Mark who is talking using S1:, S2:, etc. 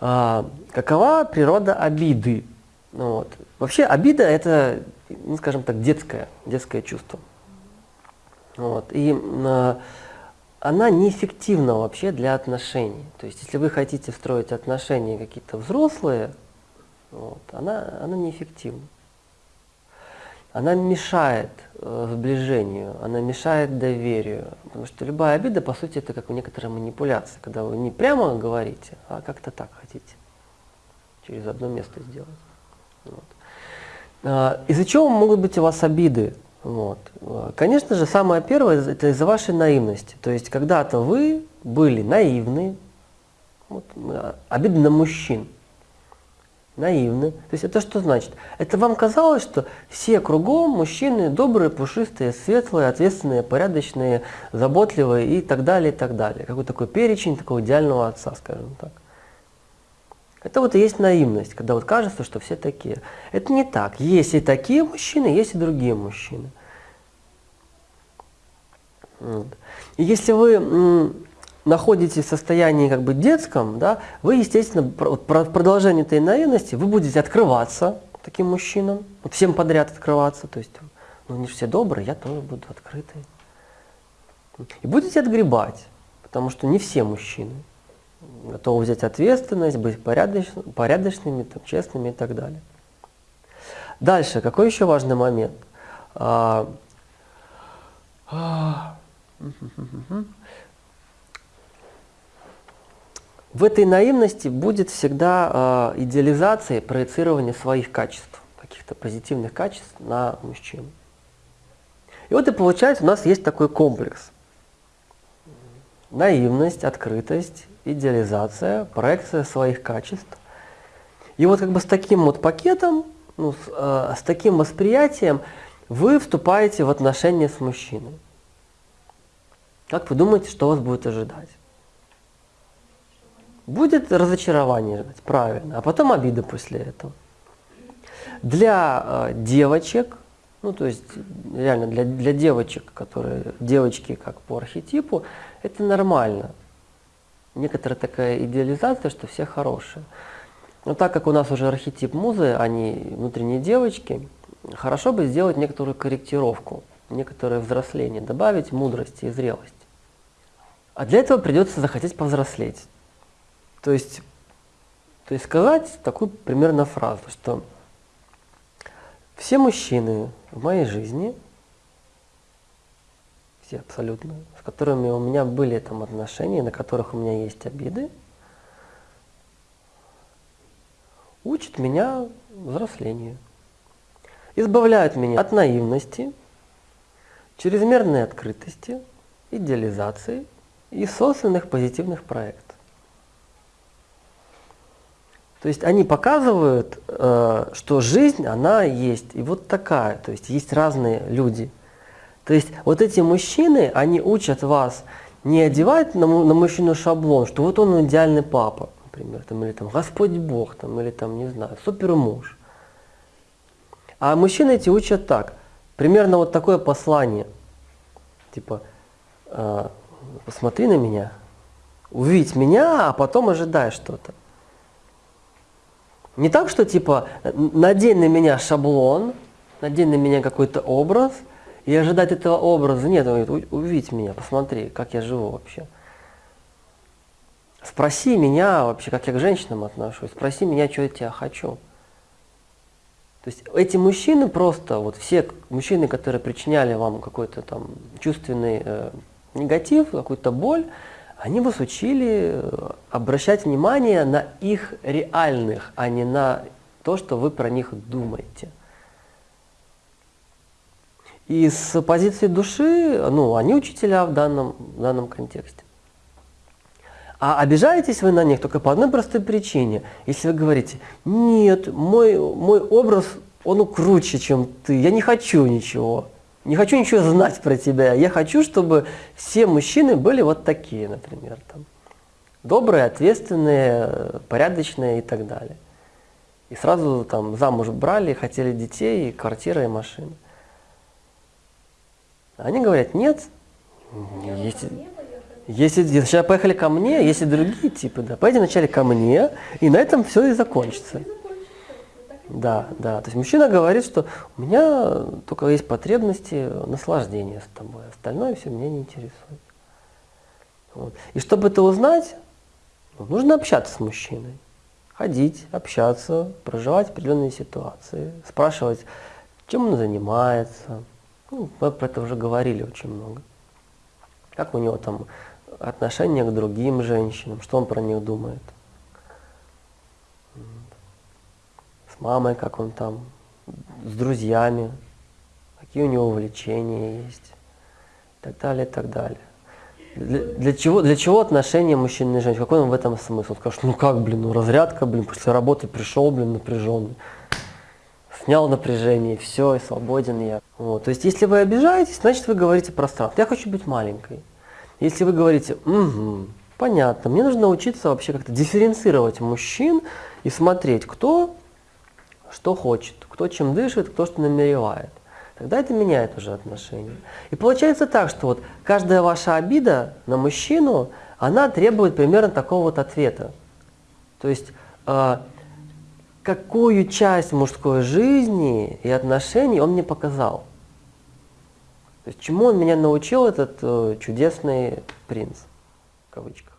S1: А, какова природа обиды? Ну, вот. Вообще обида это, ну, скажем так, детское, детское чувство. Вот. И а, она неэффективна вообще для отношений. То есть если вы хотите строить отношения какие-то взрослые, вот, она, она неэффективна. Она мешает э, сближению, она мешает доверию. Потому что любая обида, по сути, это как некоторая манипуляция, когда вы не прямо говорите, а как-то так хотите. Через одно место сделать. Вот. А, из-за чего могут быть у вас обиды? Вот. Конечно же, самое первое – это из-за вашей наивности. То есть, когда-то вы были наивны, вот, обиды на мужчин – наивны. То есть это что значит? Это вам казалось, что все кругом мужчины добрые, пушистые, светлые, ответственные, порядочные, заботливые и так далее, и так далее. Какой такой перечень такого идеального отца, скажем так. Это вот и есть наивность, когда вот кажется, что все такие. Это не так. Есть и такие мужчины, есть и другие мужчины. Вот. И если вы находитесь в состоянии как бы детском, да, вы, естественно, в продолжении этой наивности, вы будете открываться таким мужчинам, всем подряд открываться, то есть, ну, же все добрые, я тоже буду открытый. И будете отгребать, потому что не все мужчины готовы взять ответственность, быть порядоч, порядочными, там, честными и так далее. Дальше, какой еще важный момент? В этой наивности будет всегда э, идеализация, проецирование своих качеств, каких-то позитивных качеств на мужчину. И вот и получается, у нас есть такой комплекс. Наивность, открытость, идеализация, проекция своих качеств. И вот как бы с таким вот пакетом, ну, с, э, с таким восприятием вы вступаете в отношения с мужчиной. Как вы думаете, что вас будет ожидать? Будет разочарование, правильно, а потом обида после этого. Для э, девочек, ну то есть реально для, для девочек, которые девочки как по архетипу, это нормально. Некоторая такая идеализация, что все хорошие. Но так как у нас уже архетип музы, они внутренние девочки, хорошо бы сделать некоторую корректировку, некоторое взросление, добавить мудрости и зрелости. А для этого придется захотеть повзрослеть. То есть, то есть сказать такую примерно фразу, что все мужчины в моей жизни, все абсолютно, с которыми у меня были там отношения, на которых у меня есть обиды, учат меня взрослению, избавляют меня от наивности, чрезмерной открытости, идеализации и собственных позитивных проектов. То есть они показывают, э, что жизнь, она есть, и вот такая, то есть есть разные люди. То есть вот эти мужчины, они учат вас не одевать на, мужчину шаблон, что вот он идеальный папа, например, там, или там Господь Бог, там, или там, не знаю, супер муж. А мужчины эти учат так, примерно вот такое послание, типа, э, посмотри на меня, увидь меня, а потом ожидай что-то. Не так, что типа надень на меня шаблон, надень на меня какой-то образ, и ожидать этого образа нет. Он говорит, увидь меня, посмотри, как я живу вообще. Спроси меня вообще, как я к женщинам отношусь, спроси меня, что я тебя хочу. То есть эти мужчины просто, вот все мужчины, которые причиняли вам какой-то там чувственный э, негатив, какую-то боль, они вас учили э, обращать внимание на их реальных, а не на то, что вы про них думаете. И с позиции души, ну, они учителя в данном, в данном контексте. А обижаетесь вы на них только по одной простой причине. Если вы говорите, нет, мой, мой образ, он круче, чем ты, я не хочу ничего. Не хочу ничего знать про тебя. Я хочу, чтобы все мужчины были вот такие, например. Там. Добрые, ответственные, порядочные и так далее. И сразу там замуж брали, хотели детей, и квартира, и машины. Они говорят, нет, есть... Если сначала поехали ко мне, если другие типы, да, поедем вначале ко мне, и на этом все и закончится. Да, да. То есть мужчина говорит, что у меня только есть потребности наслаждения с тобой, остальное все меня не интересует. Вот. И чтобы это узнать, ну, нужно общаться с мужчиной. Ходить, общаться, проживать определенные ситуации, спрашивать, чем он занимается. Ну, мы про это уже говорили очень много. Как у него там отношение к другим женщинам, что он про них думает. С мамой, как он там, с друзьями, какие у него увлечения есть, и так далее, и так далее. Для, для, чего, для чего отношения мужчины и женщины? Какой он в этом смысл? Он скажет, ну как, блин, ну разрядка, блин, после работы пришел, блин, напряженный. Снял напряжение, все, и свободен я. Вот. То есть, если вы обижаетесь, значит, вы говорите пространство. Я хочу быть маленькой. Если вы говорите, угу, понятно, мне нужно научиться вообще как-то дифференцировать мужчин и смотреть, кто что хочет, кто чем дышит, кто что намеревает. Тогда это меняет уже отношения. И получается так, что вот каждая ваша обида на мужчину, она требует примерно такого вот ответа. То есть, э, какую часть мужской жизни и отношений он мне показал. То есть чему он меня научил, этот э, чудесный принц, в кавычках.